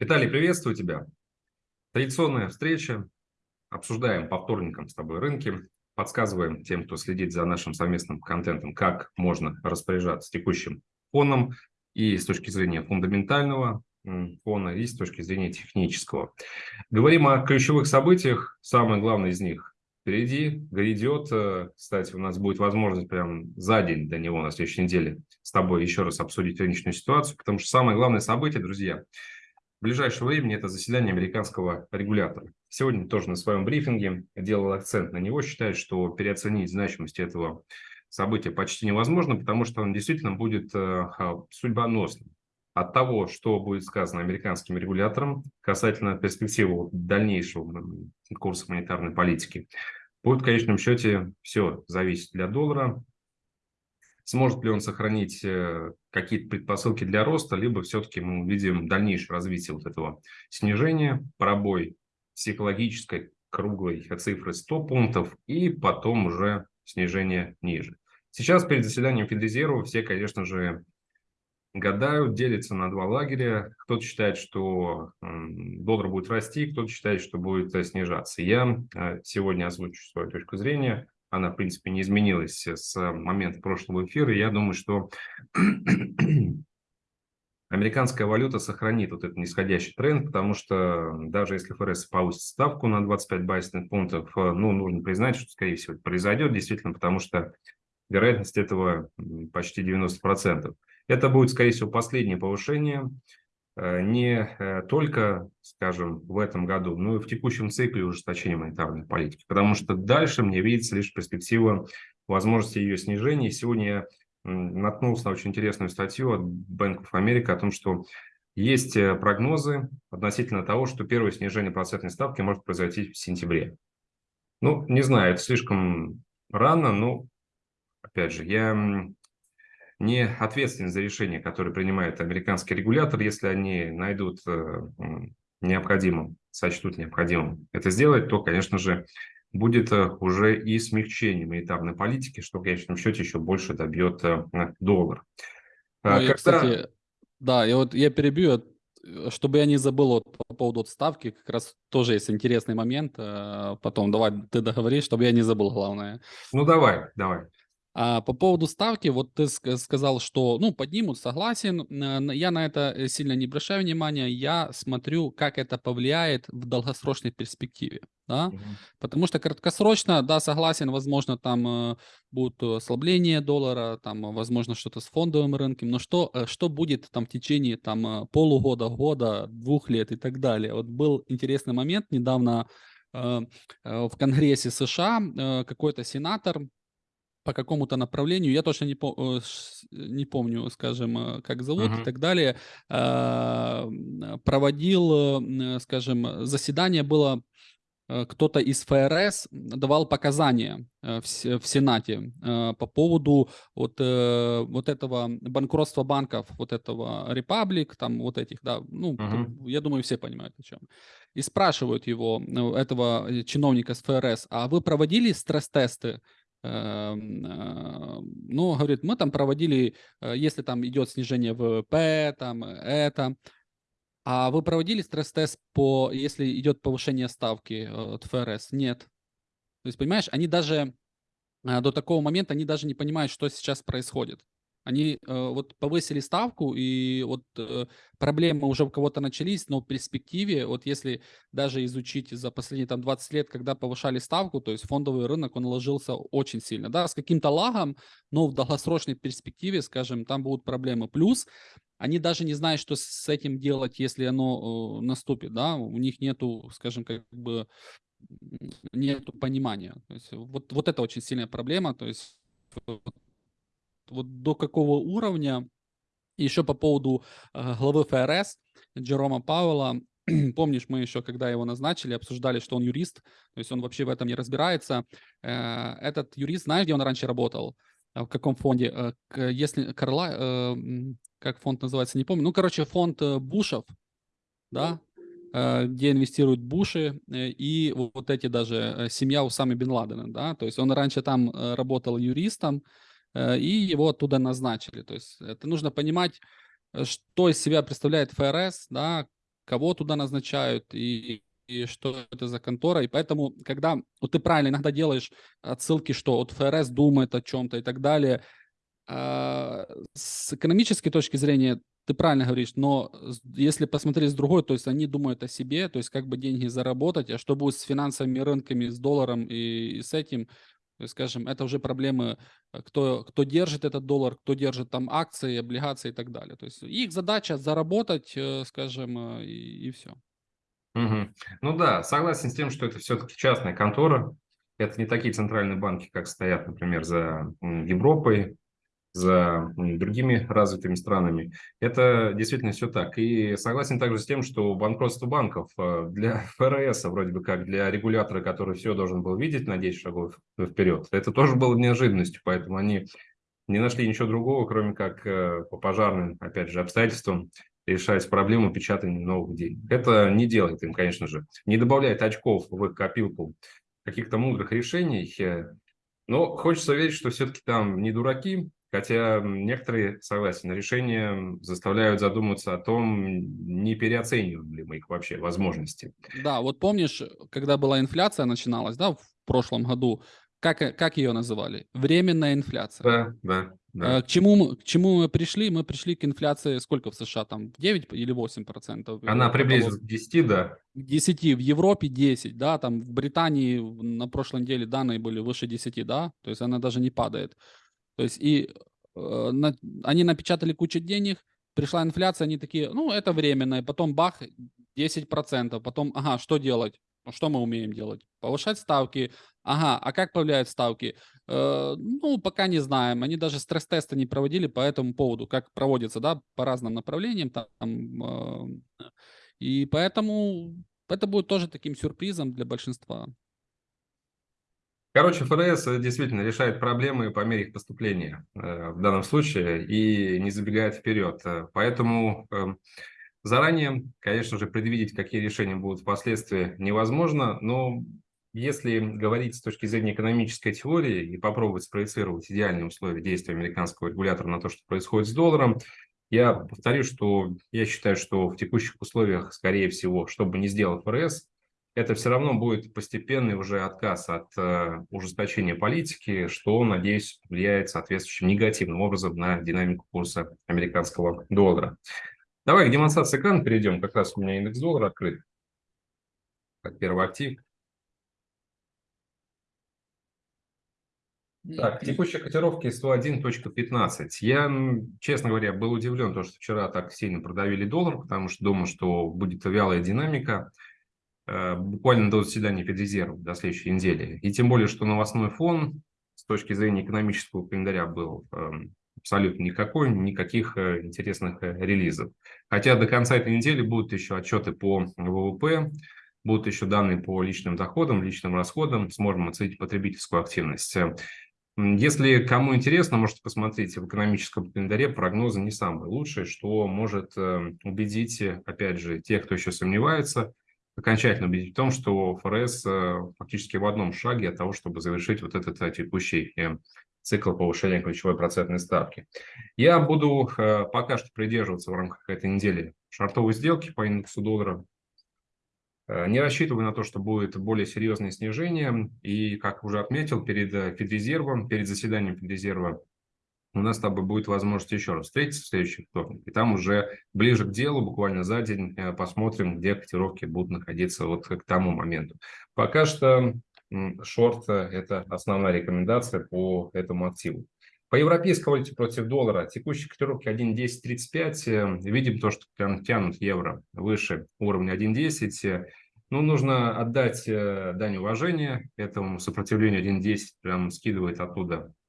Виталий, приветствую тебя. Традиционная встреча. Обсуждаем по вторникам с тобой рынки. Подсказываем тем, кто следит за нашим совместным контентом, как можно распоряжаться текущим фоном и с точки зрения фундаментального фона, и с точки зрения технического. Говорим о ключевых событиях. Самое главное из них впереди, грядет. Э, кстати, у нас будет возможность прям за день до него на следующей неделе с тобой еще раз обсудить рыночную ситуацию, потому что самое главное событие, друзья, в ближайшее время это заседание американского регулятора. Сегодня тоже на своем брифинге делал акцент на него, считает, что переоценить значимость этого события почти невозможно, потому что он действительно будет э, судьбоносным. От того, что будет сказано американским регулятором касательно перспективы дальнейшего курса монетарной политики, будет в конечном счете все зависеть для доллара, Сможет ли он сохранить э, какие-то предпосылки для роста, либо все-таки мы увидим дальнейшее развитие вот этого снижения, пробой психологической круглой цифры 100 пунктов и потом уже снижение ниже. Сейчас перед заседанием Федрезерва все, конечно же, гадают, делятся на два лагеря. Кто-то считает, что доллар будет расти, кто-то считает, что будет э, снижаться. Я э, сегодня озвучу свою точку зрения она, в принципе, не изменилась с момента прошлого эфира. Я думаю, что американская валюта сохранит вот этот нисходящий тренд, потому что даже если ФРС повысит ставку на 25 базисных пунктов, ну, нужно признать, что, скорее всего, это произойдет действительно, потому что вероятность этого почти 90%. Это будет, скорее всего, последнее повышение Э, не э, только, скажем, в этом году, но и в текущем цикле ужесточения монетарной политики, потому что дальше мне видится лишь перспектива возможности ее снижения. Сегодня я наткнулся на очень интересную статью от Bank of America о том, что есть э, прогнозы относительно того, что первое снижение процентной ставки может произойти в сентябре. Ну, не знаю, это слишком рано, но, опять же, я не ответственен за решения, которые принимает американский регулятор, если они найдут э, необходимым, сочтут необходимым это сделать, то, конечно же, будет э, уже и смягчение монетарной политики, что в конечном счете еще больше добьет э, доллар. Ну, Когда... я, кстати, да, я вот я перебью, чтобы я не забыл вот по поводу отставки, как раз тоже есть интересный момент. Потом давай ты договори, чтобы я не забыл главное. Ну давай, давай. А по поводу ставки, вот ты сказал, что, ну, поднимут, согласен. Я на это э, сильно не обращаю внимания. Я смотрю, как это повлияет в долгосрочной перспективе. Да? Угу. Потому что краткосрочно, да, согласен, возможно, там э, будут ослабление доллара, там, возможно, что-то с фондовым рынком, но что, э, что будет там в течение там полугода, года, двух лет и так далее. Вот был интересный момент недавно э, в Конгрессе США какой-то сенатор по какому-то направлению, я точно не, по, э, не помню, скажем, э, как зовут uh-huh. и так далее, а, проводил, э, скажем, заседание было кто-то из ФРС давал показания в, в Сенате по поводу вот, вот этого банкротства банков, вот этого Republic, там вот этих, да, ну, uh-huh. я думаю, все понимают о чем. И спрашивают его, этого чиновника с ФРС, а вы проводили стресс-тесты ну, говорит, мы там проводили, э, если там идет снижение ВВП, там это, а вы проводили стресс-тест по, если идет повышение ставки э, от ФРС? Нет. То есть, понимаешь, они даже до такого момента, они даже не понимают, что сейчас происходит. Они э, вот повысили ставку, и вот э, проблемы уже у кого-то начались, но в перспективе, вот если даже изучить за последние там 20 лет, когда повышали ставку, то есть фондовый рынок, он ложился очень сильно, да, с каким-то лагом, но в долгосрочной перспективе, скажем, там будут проблемы. Плюс они даже не знают, что с этим делать, если оно э, наступит, да, у них нету, скажем, как бы нету понимания. То есть вот, вот это очень сильная проблема, то есть вот до какого уровня. Еще по поводу э, главы ФРС Джерома Пауэлла. Помнишь, мы еще, когда его назначили, обсуждали, что он юрист, то есть он вообще в этом не разбирается. Э, этот юрист, знаешь, где он раньше работал? В каком фонде? Э, если Карла, как фонд называется, не помню. Ну, короче, фонд Бушев, да, где инвестируют Буши и вот эти даже семья Усами Бен Ладена, да, то есть он раньше там работал юристом, и его оттуда назначили. То есть это нужно понимать, э, что из себя представляет ФРС, да, кого туда назначают и, и что это за контора. И поэтому, когда вот ты правильно иногда делаешь отсылки, что вот ФРС думает о чем-то и так далее, а, с экономической точки зрения ты правильно говоришь, но если посмотреть с другой, то есть они думают о себе, то есть как бы деньги заработать, а что будет с финансовыми рынками, с долларом и, и с этим, то есть, скажем, это уже проблемы, э, кто, кто держит этот доллар, кто держит там акции, облигации и так далее. То есть их задача заработать, э, скажем, э, и, и все. Угу. Ну да, согласен с тем, что это все-таки частная контора. Это не такие центральные банки, как стоят, например, за Европой, за другими развитыми странами. Это действительно все так. И согласен также с тем, что банкротство банков э, для ФРС, вроде бы как для регулятора, который все должен был видеть на 10 шагов вперед, это тоже было неожиданностью, поэтому они не нашли ничего другого, кроме как э, по пожарным, опять же, обстоятельствам решать проблему печатания новых денег. Это не делает им, конечно же, не добавляет очков в их копилку каких-то мудрых решений, э, но хочется верить, что все-таки там не дураки, Хотя некоторые, согласен, решения заставляют задуматься о том, не переоцениваем ли мы их вообще возможности. Да, вот помнишь, когда была инфляция начиналась, да, в прошлом году, как, как ее называли? Временная инфляция. Да, да. Да. К, чему к чему мы пришли? Мы пришли к инфляции сколько в США? Там 9 или 8 процентов? Она приблизилась к 10, да. К 10, в Европе 10, да, там в Британии на прошлой неделе данные были выше 10, да, то есть она даже не падает. То есть и э, на, они напечатали кучу денег, пришла инфляция, они такие, ну, это временно, и потом бах, 10%, потом, ага, что делать? Ну, что мы умеем делать? Повышать ставки. Ага, а как повлияют ставки? Э, ну, пока не знаем. Они даже стресс-тесты не проводили по этому поводу, как проводится, да, по разным направлениям. Там, э, и поэтому это будет тоже таким сюрпризом для большинства. Короче, ФРС э, действительно решает проблемы по мере их поступления э, в данном случае и не забегает вперед. Э, поэтому эм, заранее, конечно же, предвидеть, какие решения будут впоследствии, невозможно, но если говорить с точки зрения экономической теории и попробовать спроецировать идеальные условия действия американского регулятора на то, что происходит с долларом, я повторю, что я считаю, что в текущих условиях, скорее всего, что бы ни сделал ФРС, это все равно будет постепенный уже отказ от э, ужесточения политики, что, надеюсь, влияет соответствующим негативным образом на динамику курса американского доллара. Давай к демонстрации экрана перейдем. Как раз у меня индекс доллара открыт, как первый актив. Так, текущая котировки 101.15. Я, честно говоря, был удивлен, то, что вчера так сильно продавили доллар, потому что думал, что будет вялая динамика. Э, буквально до заседания Федрезерва, до следующей недели. И тем более, что новостной фон с точки зрения экономического календаря был эм, абсолютно никакой, никаких э, интересных э, релизов. Хотя до конца этой недели будут еще отчеты по ВВП, будут еще данные по личным доходам, личным расходам, сможем оценить потребительскую активность. Если кому интересно, можете посмотреть в экономическом календаре прогнозы не самые лучшие, что может убедить, опять же, тех, кто еще сомневается, окончательно убедить в том, что ФРС э, фактически в одном шаге от того, чтобы завершить вот этот э, текущий э, цикл повышения ключевой процентной ставки. Я буду пока что придерживаться в рамках этой недели шартовой сделки по индексу доллара. Не рассчитываю на то, что будет более серьезное снижение. И, как уже отметил, перед Федрезервом, перед заседанием Федрезерва у нас с тобой будет возможность еще раз встретиться в следующий вторник. И там уже ближе к делу, буквально за день, э, посмотрим, где котировки будут находиться вот к тому моменту. Пока что шорт – это основная рекомендация по этому активу. По европейской валюте против доллара текущие котировки 1.1035. Э, видим то, что прям тянут евро выше уровня 1.10. Ну, нужно отдать э, дань уважения этому сопротивлению 1.10, прям скидывает оттуда Э,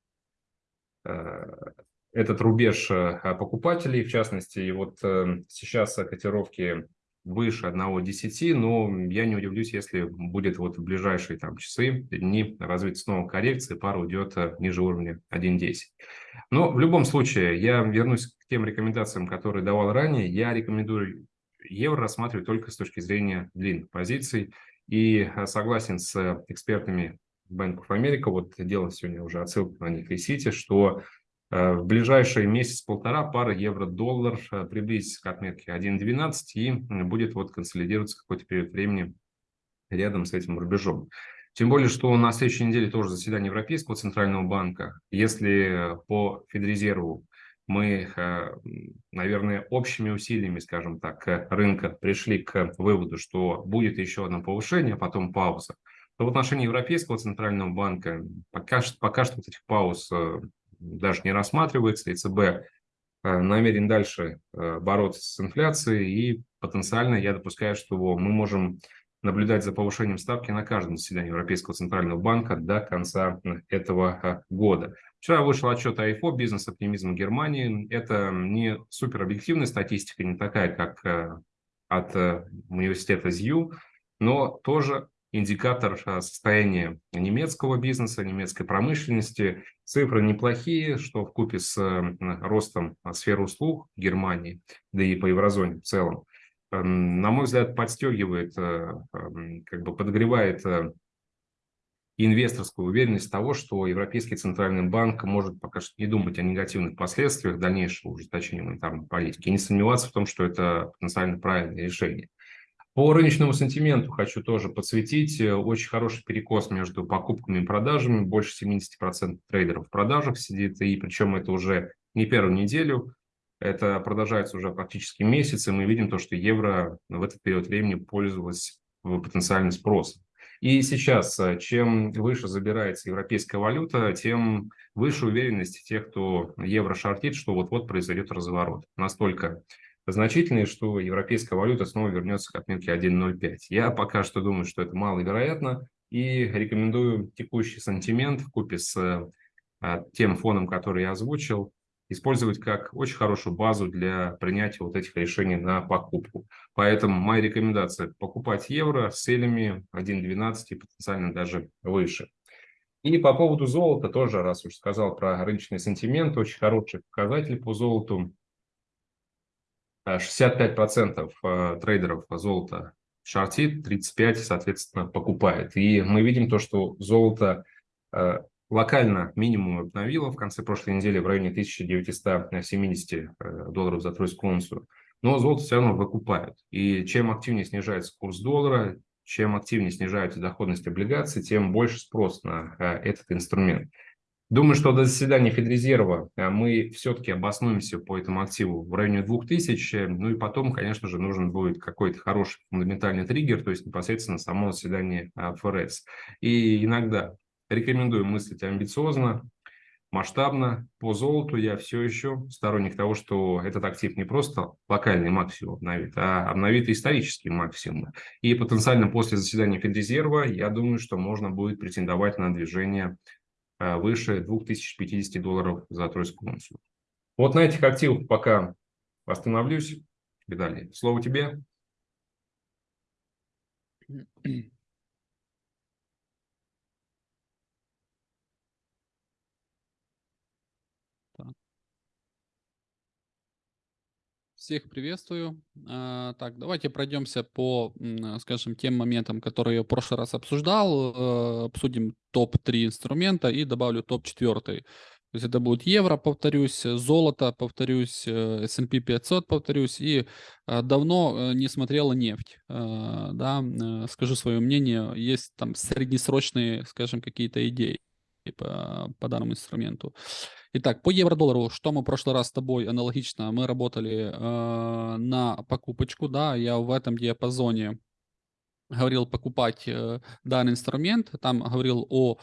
этот рубеж э, покупателей, в частности, и вот э, сейчас котировки выше 1.10, но я не удивлюсь, если будет вот в ближайшие там часы, дни развить снова коррекции, пара уйдет ниже уровня 1.10. Но в любом случае, я вернусь к тем рекомендациям, которые давал ранее. Я рекомендую евро рассматривать только с точки зрения длинных позиций и согласен с экспертами Bank of America, вот делал сегодня уже отсылку на них и Сити, что Э, в ближайший месяц-полтора пара евро-доллар э, приблизится к отметке 1.12 и будет вот консолидироваться какой-то период времени рядом с этим рубежом. Тем более, что на следующей неделе тоже заседание Европейского Центрального банка. Если по Федрезерву мы, э, наверное, общими усилиями, скажем так, рынка пришли к выводу, что будет еще одно повышение, а потом пауза, то в отношении Европейского Центрального банка пока, пока что вот этих пауз э, даже не рассматривается. ЕЦБ э, намерен дальше бороться с инфляцией, и потенциально я допускаю, что мы можем наблюдать за повышением ставки на каждом заседании Европейского Центрального банка до конца этого года. Вчера вышел отчет АИФО «Бизнес-оптимизм Германии». Это не суперобъективная статистика, не такая, как э, от э, университета ЗЮ, но тоже индикатор э, состояния немецкого бизнеса, немецкой промышленности. Цифры неплохие, что в купе с ростом сферы услуг Германии, да и по еврозоне в целом, эм, на мой взгляд, подстегивает, эм, как бы подогревает инвесторскую уверенность того, что Европейский Центральный банк может пока что не думать о негативных последствиях дальнейшего ужесточения монетарной политики и не сомневаться в том, что это потенциально правильное решение. По рыночному сантименту хочу тоже подсветить. Э, очень хороший перекос между покупками и продажами. Больше 70% трейдеров в продажах сидит, и причем это уже не первую неделю. Это продолжается уже практически месяц, и мы видим то, что евро в этот период времени пользовалось потенциальным спросом. И сейчас, э, чем выше забирается европейская валюта, тем выше уверенность тех, кто евро шортит, что вот-вот произойдет разворот. Настолько значительный, что европейская валюта снова вернется к отметке 1.05. Я пока что думаю, что это маловероятно, и рекомендую текущий сантимент в купе с э, тем фоном, который я озвучил, использовать как очень хорошую базу для принятия вот этих решений на покупку. Поэтому моя рекомендация – покупать евро с целями 1.12 и потенциально даже выше. И по поводу золота тоже, раз уж сказал про рыночный сентимент, очень хороший показатель по золоту. 65% э, трейдеров золота шортит, 35% соответственно покупает. И мы видим то, что золото э, локально минимум обновила в конце прошлой недели в районе 1970 э, долларов за тройскую унцию. Но золото все равно выкупают. И чем активнее снижается курс доллара, чем активнее снижается доходность облигаций, тем больше спрос на э, этот инструмент. Думаю, что до заседания Федрезерва э, мы все-таки обоснуемся по этому активу в районе 2000. Ну и потом, конечно же, нужен будет какой-то хороший фундаментальный триггер, то есть непосредственно само заседание ФРС. И иногда Рекомендую мыслить амбициозно, масштабно. По золоту я все еще сторонник того, что этот актив не просто локальный максимум обновит, а обновит исторические максимумы. И потенциально после заседания Федрезерва, я думаю, что можно будет претендовать на движение а, выше 2050 долларов за тройскую унцию. Вот на этих активах пока остановлюсь. Далее. Слово тебе. Всех приветствую. А, так, давайте пройдемся по, скажем, тем моментам, которые я в прошлый раз обсуждал. Э, обсудим топ-3 инструмента и добавлю топ-4. То есть это будет евро, повторюсь, золото, повторюсь, э, S&P 500, повторюсь, и э, давно не смотрела нефть, да, скажу свое мнение, есть там среднесрочные, скажем, какие-то идеи по, по данному инструменту. Итак, по евро-доллару, что мы в прошлый раз с тобой аналогично, мы работали э, на покупочку, да, я в этом диапазоне говорил покупать э, данный инструмент, там говорил о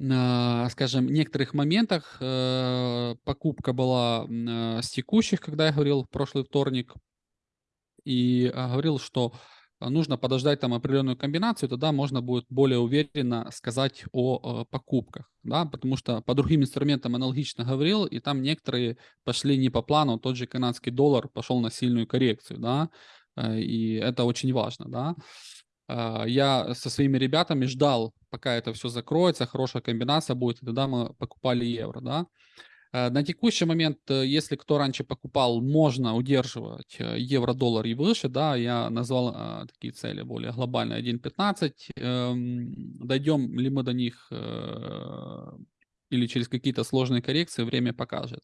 скажем, некоторых моментах э, покупка была э, с текущих, когда я говорил в прошлый вторник, и э, говорил, что нужно подождать там определенную комбинацию, тогда можно будет более уверенно сказать о, о покупках, да, потому что по другим инструментам аналогично говорил, и там некоторые пошли не по плану, тот же канадский доллар пошел на сильную коррекцию, да, э, и это очень важно, да. А, я со своими ребятами ждал, пока это все закроется, хорошая комбинация будет, и тогда мы покупали евро, да. Э, на текущий момент, э, если кто раньше покупал, можно удерживать э, евро-доллар и выше, да, я назвал а, такие цели более глобальные 1.15. Эм, дойдем ли мы до них или через какие-то сложные коррекции, время покажет.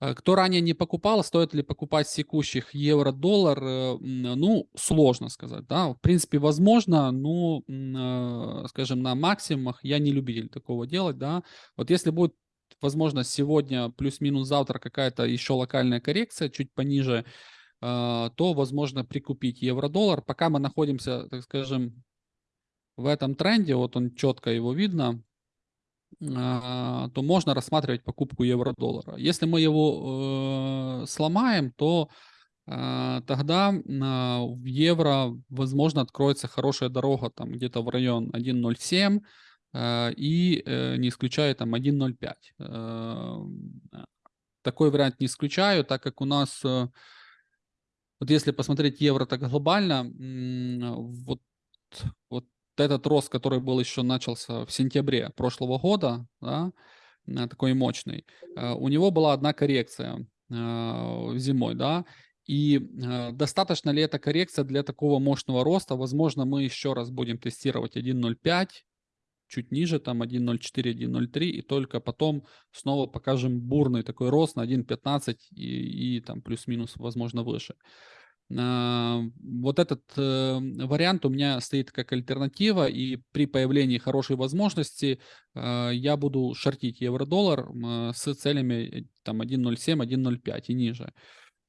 Э, кто ранее не покупал, стоит ли покупать с текущих евро-доллар? Э, ну, сложно сказать, да. В принципе, возможно, но, э, скажем, на максимумах я не любитель такого делать, да. Вот если будет возможно, сегодня плюс-минус завтра какая-то еще локальная коррекция, чуть пониже, то, возможно, прикупить евро-доллар. Пока мы находимся, так скажем, в этом тренде, вот он четко его видно, а, то можно рассматривать покупку евро-доллара. Если мы его э, сломаем, то э, тогда в евро, возможно, откроется хорошая дорога там где-то в район 1.07 э, и э, не исключаю там 1.05. Э, такой вариант не исключаю, так как у нас, э, вот если посмотреть евро так глобально, э, вот, вот этот рост, который был еще начался в сентябре прошлого года, да, э, такой мощный, э, у него была одна коррекция э, зимой, да, и достаточно ли эта коррекция для такого мощного роста? Возможно, мы еще раз будем тестировать 1.05, чуть ниже, там 1.04, 1.03, и только потом снова покажем бурный такой рост на 1.15 и, и там плюс-минус, возможно, выше. А, вот этот э, вариант у меня стоит как альтернатива, и при появлении хорошей возможности э, я буду шортить евро-доллар э, с целями там 1.07, 1.05 и ниже.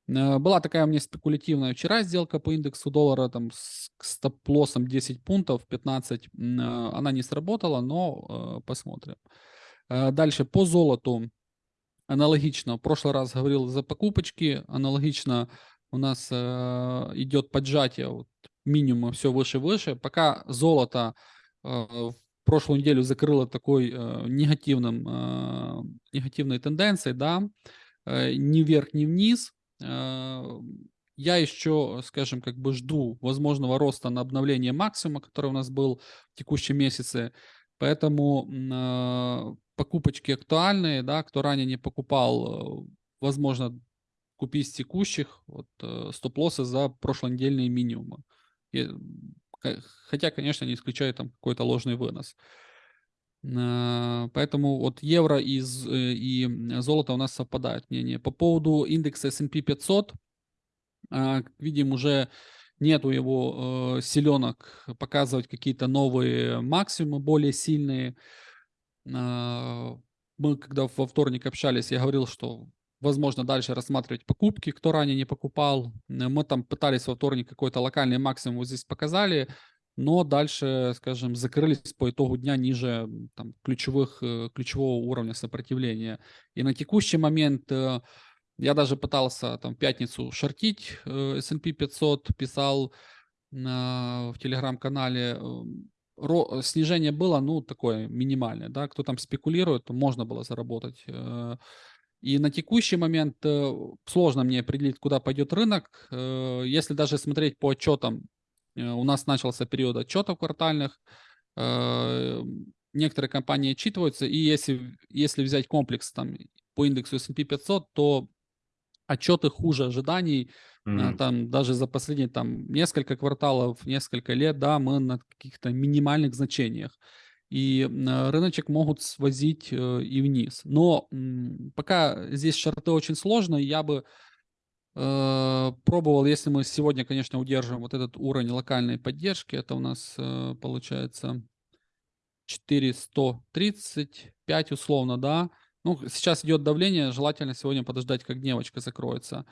Была такая у меня спекулятивная вчера сделка по индексу доллара там с стоп-лоссом 10 пунктов, 15. Она не сработала, но посмотрим. Дальше по золоту аналогично. В прошлый раз говорил за покупочки, аналогично у нас э, идет поджатие вот, минимума все выше-выше. Пока золото э, в прошлую неделю закрыло такой э, негативным, э, негативной тенденцией, да, э, ни вверх, ни вниз. Э, я еще, скажем, как бы жду возможного роста на обновление максимума, который у нас был в текущем месяце. Поэтому э, покупочки актуальные, да, кто ранее не покупал, э, возможно, купи с текущих вот, стоп-лоссы за прошлонедельные минимумы. Хотя, конечно, не исключаю там какой-то ложный вынос. Э, поэтому вот евро и, э, и золото у нас совпадают мнение. По поводу индекса S&P 500, как видим, уже нету его э, показывать какие-то новые максимумы, более сильные. Э, мы когда во вторник общались, я говорил, что возможно, дальше рассматривать покупки, кто ранее не покупал. Э, мы там пытались во вторник какой-то локальный максимум здесь показали, но дальше, скажем, закрылись по итогу дня ниже там, ключевых, э, ключевого уровня сопротивления. И на текущий момент э, я даже пытался там в пятницу шортить S&P 500, писал в телеграм-канале, снижение было, ну, такое минимальное, да, кто там спекулирует, то можно было заработать и на текущий момент э, сложно мне определить, куда пойдет рынок. Э, если даже смотреть по отчетам, э, у нас начался период отчетов квартальных, некоторые компании отчитываются, и если, если взять комплекс там, по индексу S&P 500, то отчеты хуже ожиданий, mm-hmm. там даже за последние там несколько кварталов, несколько лет, да, мы на каких-то минимальных значениях и рыночек могут свозить э, и вниз. Но пока здесь шарты очень сложно, я бы э, пробовал, если мы сегодня, конечно, удержим вот этот уровень локальной поддержки, это у нас э, получается 435 условно, да. Ну, сейчас идет давление, желательно сегодня подождать, как дневочка закроется.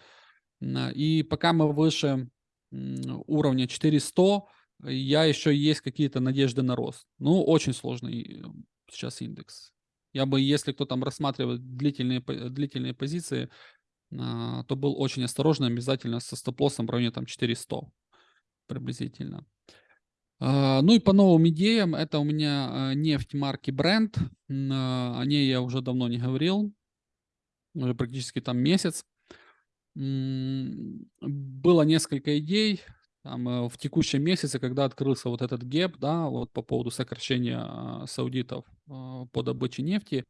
И пока мы выше уровня 400, я еще есть какие-то надежды на рост. Ну, очень сложный э, сейчас индекс. Я бы, если кто там рассматривает длительные, длительные позиции, то был очень осторожен, обязательно со стоп-лоссом в районе там 400 приблизительно. А, ну и по новым идеям, это у меня а, нефть марки Brent, о ней я уже давно не говорил, уже практически там месяц. Было несколько идей, там, э, в текущем месяце, когда открылся вот этот ГЕП, да, вот по поводу сокращения а, саудитов а, по добыче нефти,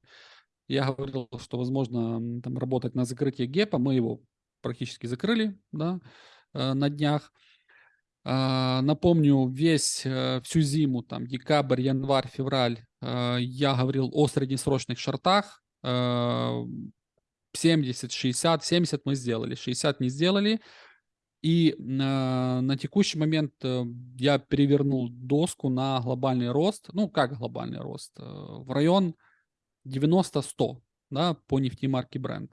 я говорил, что возможно там работать на закрытие ГЕПа, мы его практически закрыли, да, э, на днях. А, напомню, весь, э, всю зиму, там, декабрь, январь, февраль, э, я говорил о среднесрочных шортах. Э, 70, 60, 70 мы сделали, 60 не сделали. И на, на текущий момент э, я перевернул доску на глобальный рост. Ну, как глобальный рост? Э, в район 90-100 да, по нефтемарке Brent.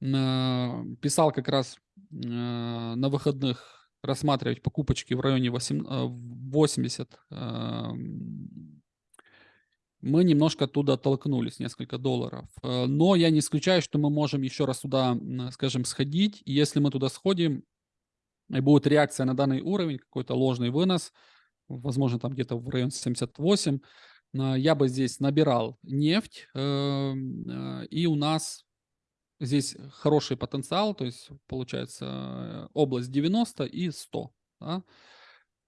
Э, Писал как раз э, на выходных рассматривать покупочки в районе 8, э, 80. эм, Мы немножко оттуда оттолкнулись, несколько долларов. Но я не исключаю, что мы можем еще раз туда, скажем, сходить. И если мы туда сходим, и будет реакция на данный уровень, какой-то ложный вынос, возможно, там где-то в район 78, а, я бы здесь набирал нефть, эм, э, и у нас здесь хороший потенциал, то есть получается э, область 90 и 100. да.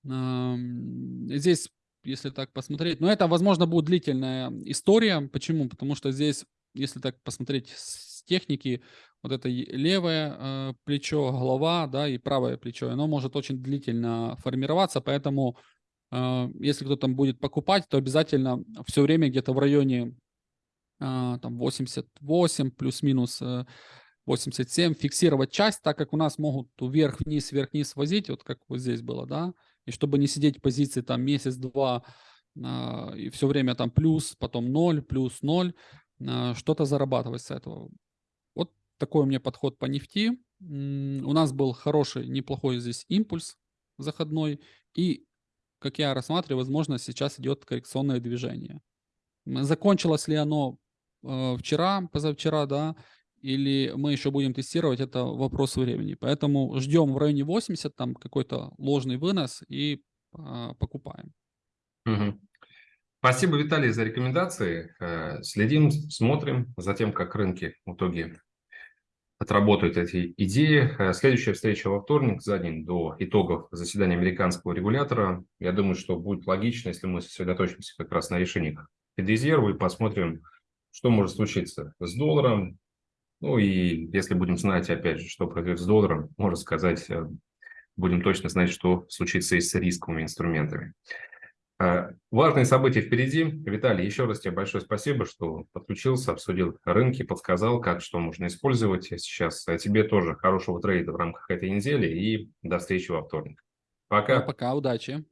Ам, Здесь, если так посмотреть, но это, возможно, будет длительная история. Почему? Потому что здесь, если так посмотреть с техники, вот это левое э, плечо, голова, да, и правое плечо, оно может очень длительно формироваться, поэтому э, если кто там будет покупать, то обязательно все время где-то в районе а, там 88 плюс-минус э, 87 фиксировать часть, так как у нас могут вверх-вниз, вверх-вниз возить, вот как вот здесь было, да, и чтобы не сидеть в позиции там месяц-два а, и все время там плюс, потом ноль, плюс ноль, а, что-то зарабатывать с этого. Вот такой у меня подход по нефти. У нас был хороший, неплохой здесь импульс заходной, и, как я рассматриваю, возможно, сейчас идет коррекционное движение. Закончилось ли оно э, вчера, позавчера, да, или мы еще будем тестировать, это вопрос времени. Поэтому ждем в районе 80, там какой-то ложный вынос и а, покупаем. Мгм. Спасибо, Виталий, за рекомендации. Э, Следим, смотрим за тем, как рынки в итоге отработают эти идеи. Э, Следующая встреча во вторник, за день до итогов заседания американского регулятора. Я думаю, что будет логично, если мы сосредоточимся как раз на решениях Федрезерва и посмотрим, что может случиться с долларом. Ну и если будем знать, опять же, что произойдет с долларом, можно сказать, э, будем точно знать, что случится и с рисковыми инструментами. Э, Важные события впереди. Виталий, еще раз тебе большое спасибо, что подключился, обсудил рынки, подсказал, как что можно использовать сейчас. А тебе тоже хорошего трейда в рамках этой недели и до встречи во вторник. Ну, Пока. пока, удачи.